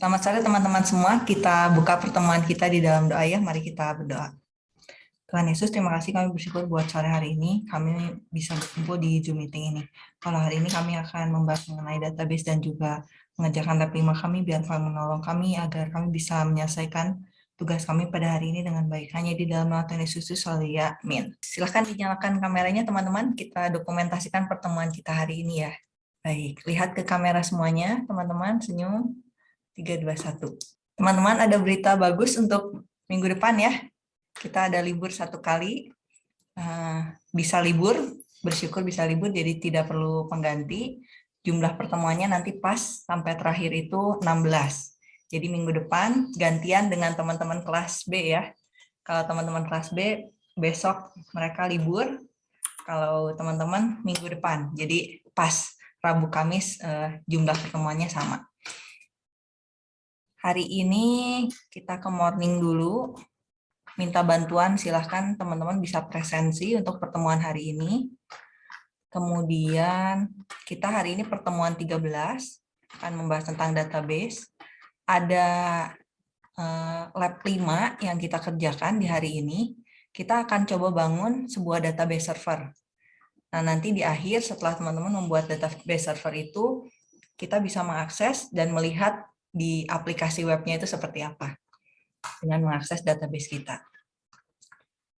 Selamat sore teman-teman semua. Kita buka pertemuan kita di dalam doa ya. Mari kita berdoa. Tuhan Yesus, terima kasih kami bersyukur buat sore hari ini. Kami bisa berkumpul di Zoom meeting ini. Kalau hari ini kami akan membahas mengenai database dan juga mengerjakan lab 5 kami, biar Tuhan menolong kami agar kami bisa menyelesaikan tugas kami pada hari ini dengan baik. Hanya di dalam nama Tuhan Yesus, ya, amin. Silahkan dinyalakan kameranya teman-teman. Kita dokumentasikan pertemuan kita hari ini ya. Baik, lihat ke kamera semuanya, teman-teman, senyum. 3, 2, 1. Teman-teman, ada berita bagus untuk minggu depan ya. Kita ada libur satu kali. Eh, bisa libur, bersyukur bisa libur, jadi tidak perlu pengganti. Jumlah pertemuannya nanti pas sampai terakhir itu 16. Jadi minggu depan gantian dengan teman-teman kelas B ya. Kalau teman-teman kelas B, besok mereka libur. Kalau teman-teman minggu depan. Jadi pas Rabu Kamis eh, jumlah pertemuannya sama. Hari ini kita ke morning dulu. Minta bantuan silahkan teman-teman bisa presensi untuk pertemuan hari ini. Kemudian kita hari ini pertemuan 13 akan membahas tentang database. Ada eh, lab 5 yang kita kerjakan di hari ini. Kita akan coba bangun sebuah database server. Nah, nanti di akhir setelah teman-teman membuat database server itu, kita bisa mengakses dan melihat di aplikasi webnya itu seperti apa dengan mengakses database kita.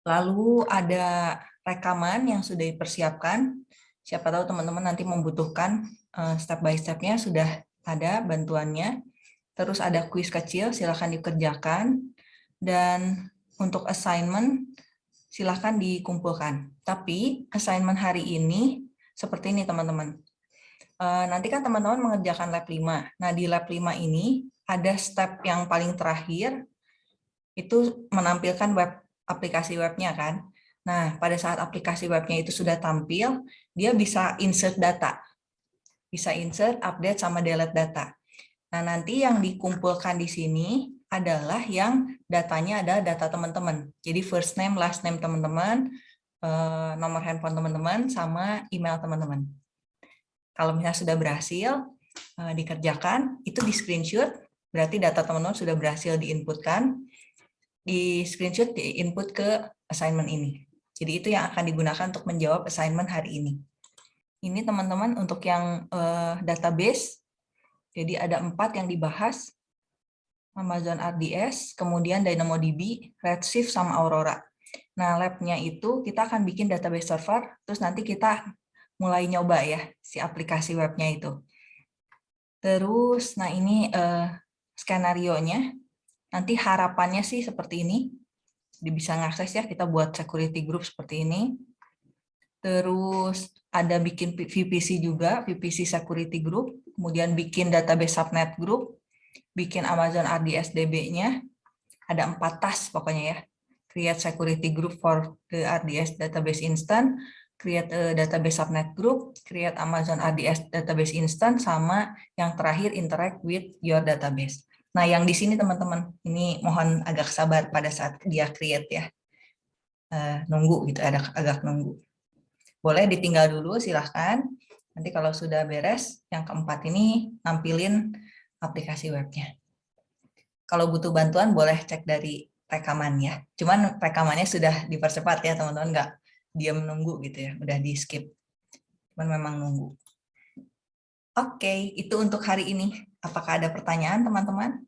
Lalu ada rekaman yang sudah dipersiapkan. Siapa tahu teman-teman nanti membutuhkan eh, step by step-nya sudah ada bantuannya. Terus ada kuis kecil, silakan dikerjakan. Dan untuk assignment, silakan dikumpulkan. Tapi assignment hari ini seperti ini teman-teman. Eh, nanti kan teman-teman mengerjakan lab 5. Nah, di lab 5 ini ada step yang paling terakhir, itu menampilkan web aplikasi webnya kan. Nah, pada saat aplikasi webnya itu sudah tampil, dia bisa insert data. Bisa insert, update, sama delete data. Nah, nanti yang dikumpulkan di sini adalah yang datanya ada data teman-teman. Jadi first name, last name teman-teman, eh, nomor handphone teman-teman, sama email teman-teman. Kalau misalnya sudah berhasil uh, dikerjakan, itu di screenshot, berarti data teman-teman sudah berhasil diinputkan, di screenshot di input ke assignment ini. Jadi itu yang akan digunakan untuk menjawab assignment hari ini. Ini teman-teman untuk yang uh, database, jadi ada empat yang dibahas, Amazon RDS, kemudian DynamoDB, Redshift, sama Aurora. Nah, labnya itu kita akan bikin database server, terus nanti kita mulai nyoba ya si aplikasi webnya itu. Terus, nah ini uh, skenario-nya. Nanti harapannya sih seperti ini. Bisa ngakses ya, kita buat security group seperti ini. Terus ada bikin VPC juga, VPC security group. Kemudian bikin database subnet group. Bikin Amazon RDS DB-nya. Ada empat task pokoknya ya. Create security group for the RDS database instance create a database subnet group, create Amazon ADS database instance, sama yang terakhir interact with your database. Nah, yang di sini teman-teman, ini mohon agak sabar pada saat dia create ya. Uh, nunggu gitu, ada agak nunggu. Boleh ditinggal dulu, silahkan. Nanti kalau sudah beres, yang keempat ini nampilin aplikasi webnya. Kalau butuh bantuan, boleh cek dari rekaman ya. Cuman rekamannya sudah dipercepat ya teman-teman, nggak dia menunggu gitu ya, udah di skip. Cuman memang nunggu. Oke, itu untuk hari ini. Apakah ada pertanyaan teman-teman?